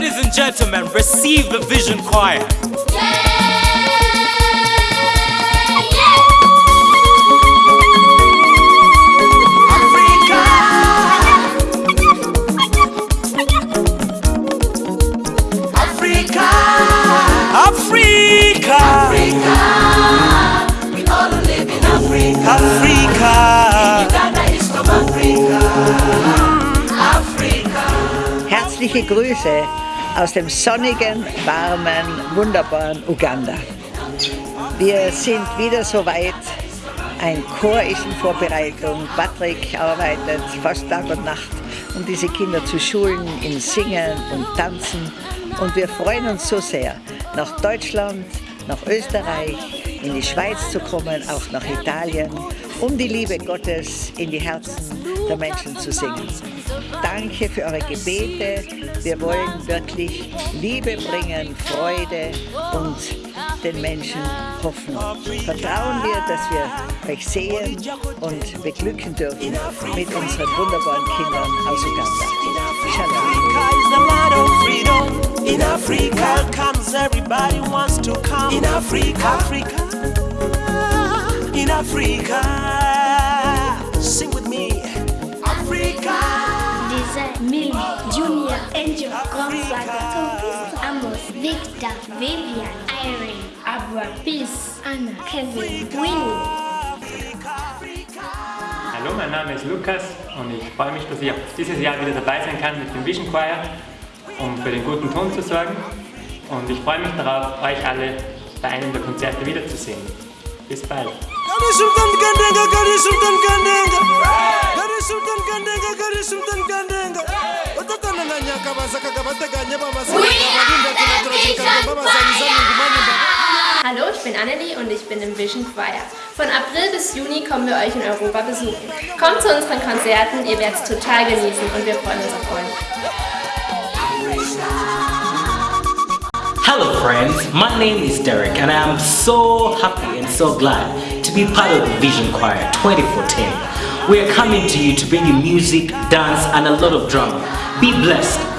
Ladies and gentlemen, receive the Vision Choir. Africa, Africa, we all live in Africa. Africa. Ghana is from Africa. Africa. Herzliche Grüße aus dem sonnigen, warmen, wunderbaren Uganda. Wir sind wieder soweit. Ein Chor ist in Vorbereitung. Patrick arbeitet fast Tag und Nacht, um diese Kinder zu schulen in Singen und Tanzen. Und wir freuen uns so sehr, nach Deutschland, nach Österreich, in die Schweiz zu kommen, auch nach Italien, um die Liebe Gottes in die Herzen der Menschen zu singen. Danke für eure Gebete. Wir wollen wirklich Liebe bringen, Freude und den Menschen Hoffnung. Vertrauen wir, dass wir euch sehen und beglücken dürfen mit unseren wunderbaren Kindern aus Uganda. Shalom. Africa is the land of freedom. In Africa comes everybody wants to come. In Africa, Africa, in Africa. Sing with me, Africa. Diese Millie, Junior, Angel, Tompis, Amos, Victor, Vivian, Irene, Abra, Peace, Anna, Kevin, Winnie. Hallo, mein Name ist Lukas und ich freue mich, dass ich auch dieses Jahr wieder dabei sein kann mit dem Vision Choir, um für den guten Ton zu sorgen. Und ich freue mich darauf, euch alle bei einem der Konzerte wiederzusehen. Bis bald. Gadi Sultan Gandenga, Gadi Sultan Gandenga. Gadi Sultan Gandenga, Gadi Sultan ngumani mbaba. Hallo, ich bin Annelie und ich bin im Vision Choir. Von April bis Juni kommen wir euch in Europa besuchen. Kommt zu unseren Konzerten, ihr werdet es total genießen und wir freuen uns auf euch. Hello, friends. My name is Derek, and I am so happy and so glad to be part of the Vision Choir 2014. We are coming to you to bring you music, dance, and a lot of drama. Be blessed.